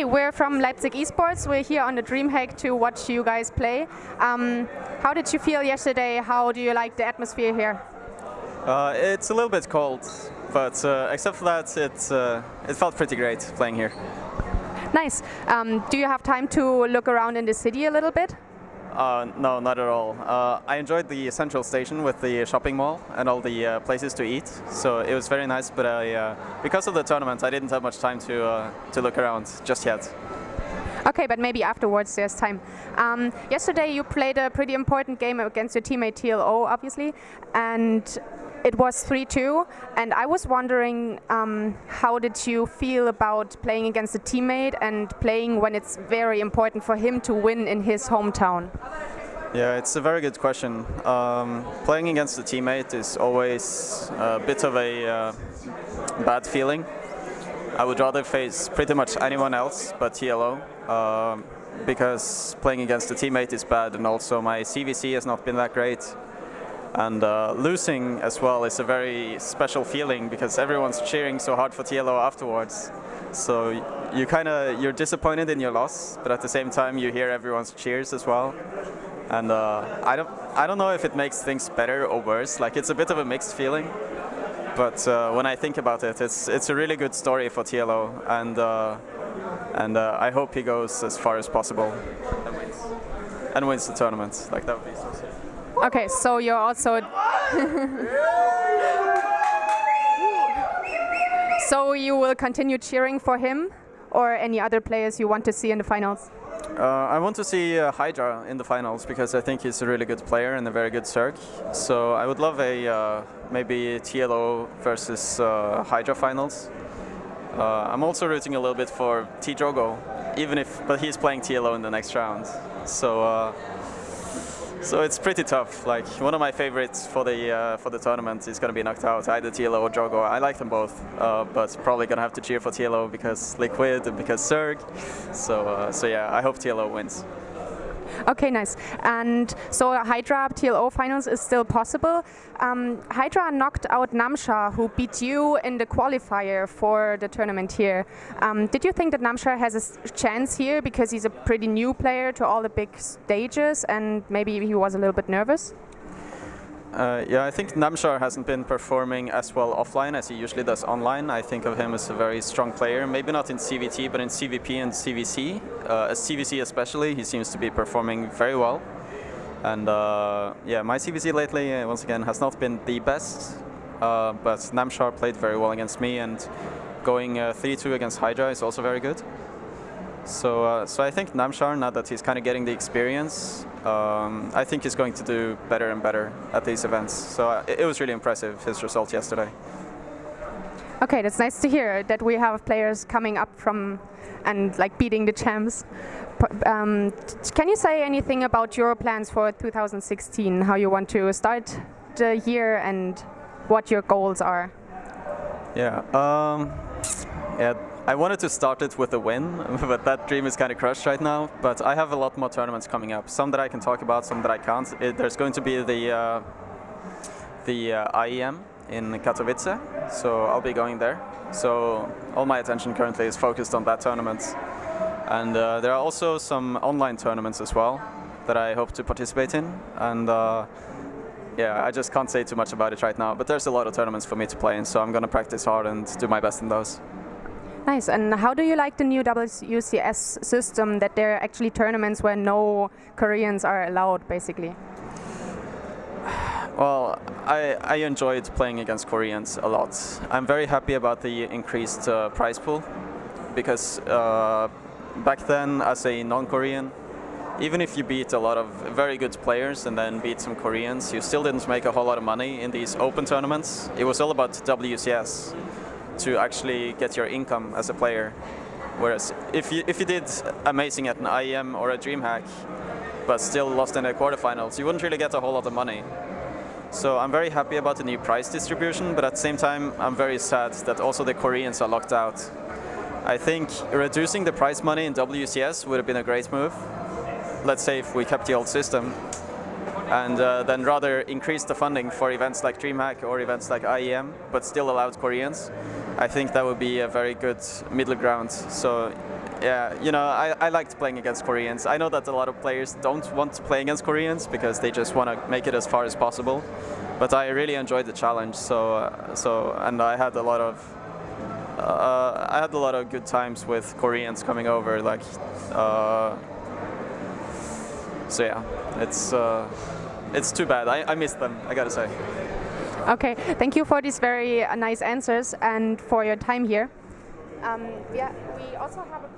Hi, we're from Leipzig Esports. We're here on the DreamHack to watch you guys play. Um, how did you feel yesterday? How do you like the atmosphere here? Uh, it's a little bit cold, but uh, except for that, it, uh, it felt pretty great playing here. Nice. Um, do you have time to look around in the city a little bit? Uh, no, not at all. Uh, I enjoyed the central station with the shopping mall and all the uh, places to eat, so it was very nice. But I, uh, because of the tournament, I didn't have much time to uh, to look around just yet. Okay, but maybe afterwards there's time. Um, yesterday you played a pretty important game against your teammate TLO, obviously, and it was 3-2. And I was wondering, um, how did you feel about playing against a teammate and playing when it's very important for him to win in his hometown? Yeah, it's a very good question. Um, playing against a teammate is always a bit of a uh, bad feeling. I would rather face pretty much anyone else but TLO um, because playing against a teammate is bad and also my ZvZ has not been that great. And uh, losing as well is a very special feeling because everyone's cheering so hard for TLO afterwards. So you kind of you're disappointed in your loss, but at the same time you hear everyone's cheers as well. And uh, I don't I don't know if it makes things better or worse. Like it's a bit of a mixed feeling. But uh, when I think about it, it's it's a really good story for TLO, and uh, and uh, I hope he goes as far as possible and wins, and wins the tournament. Like that would be so. Okay, so you're also. so you will continue cheering for him, or any other players you want to see in the finals? Uh, I want to see uh, Hydra in the finals because I think he's a really good player and a very good Zerg. So I would love a uh, maybe TLO versus uh, Hydra finals. Uh, I'm also rooting a little bit for PtitDrogo, even if but he's playing TLO in the next round. So uh, so it's pretty tough. Like one of my favorites for the uh, for the tournament is going to be knocked out, either TLO or Jogo. I like them both, uh, but probably going to have to cheer for TLO because Liquid and because Zerg. So uh, so yeah, I hope TLO wins. Okay, nice. And so Hydra TLO finals is still possible. Um, Hydra knocked out Namshar, who beat you in the qualifier for the tournament here. Um, did you think that Namshar has a chance here because he's a pretty new player to all the big stages and maybe he was a little bit nervous? Uh, yeah, I think Namshar hasn't been performing as well offline as he usually does online. I think of him as a very strong player, maybe not in ZvT, but in ZvP and ZvZ. Uh, as ZvZ especially, he seems to be performing very well. And uh, yeah, my ZvZ lately, uh, once again, has not been the best, uh, but Namshar played very well against me, and going 3-2 uh, against Hydra is also very good. So, uh, so I think Namshar, now that he's kind of getting the experience, um, I think he's going to do better and better at these events. So uh, it, it, was really impressive, his result yesterday. Okay, that's nice to hear that we have players coming up from and like beating the champs. Um, can you say anything about your plans for 2016, how you want to start the year and what your goals are? Yeah, um, yeah I wanted to start it with a win, but that dream is kind of crushed right now. But I have a lot more tournaments coming up. Some that I can talk about, some that I can't. It, there's going to be the uh, the uh, IEM in Katowice, so I'll be going there. So all my attention currently is focused on that tournament. And uh, there are also some online tournaments as well that I hope to participate in. And uh, yeah, I just can't say too much about it right now. But there's a lot of tournaments for me to play in, so I'm going to practice hard and do my best in those. Nice. And how do you like the new WCS system that there are actually tournaments where no Koreans are allowed, basically? Well, I, I enjoyed playing against Koreans a lot. I'm very happy about the increased uh, prize pool because uh, back then, as a non-Korean, even if you beat a lot of very good players and then beat some Koreans, you still didn't make a whole lot of money in these open tournaments. It was all about WCS to actually get your income as a player. Whereas if you, if you did amazing at an IEM or a DreamHack, but still lost in the quarterfinals, you wouldn't really get a whole lot of money. So I'm very happy about the new price distribution, but at the same time, I'm very sad that also the Koreans are locked out. I think reducing the prize money in WCS would have been a great move. Let's say if we kept the old system, and uh, then rather increase the funding for events like DreamHack or events like IEM, but still allowed Koreans. I think that would be a very good middle ground. So Yeah, you know, I, I liked playing against Koreans. I know that a lot of players don't want to play against Koreans because they just want to make it as far as possible. But I really enjoyed the challenge. So, uh, so, and I had a lot of, uh, I had a lot of good times with Koreans coming over. Like, uh, so yeah, it's uh, it's too bad. I, I miss them. I gotta say. Okay, thank you for these very uh, nice answers and for your time here. Um, yeah, we also have a